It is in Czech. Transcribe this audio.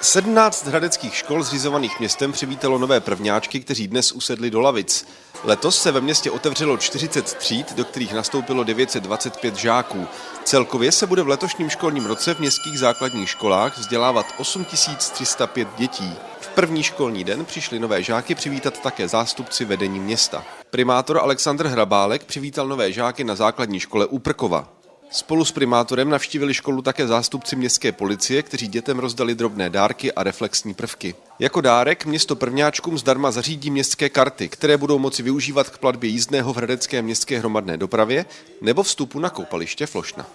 17 hradeckých škol zřizovaných městem přivítalo nové prvňáčky, kteří dnes usedli do lavic. Letos se ve městě otevřelo 40 tříd, do kterých nastoupilo 925 žáků. Celkově se bude v letošním školním roce v městských základních školách vzdělávat 8305 dětí. V první školní den přišli nové žáky přivítat také zástupci vedení města. Primátor Aleksandr Hrabálek přivítal nové žáky na základní škole Úprkova. Spolu s primátorem navštívili školu také zástupci městské policie, kteří dětem rozdali drobné dárky a reflexní prvky. Jako dárek město prvňáčkům zdarma zařídí městské karty, které budou moci využívat k platbě jízdného v hradecké městské hromadné dopravě nebo vstupu na koupaliště Flošna.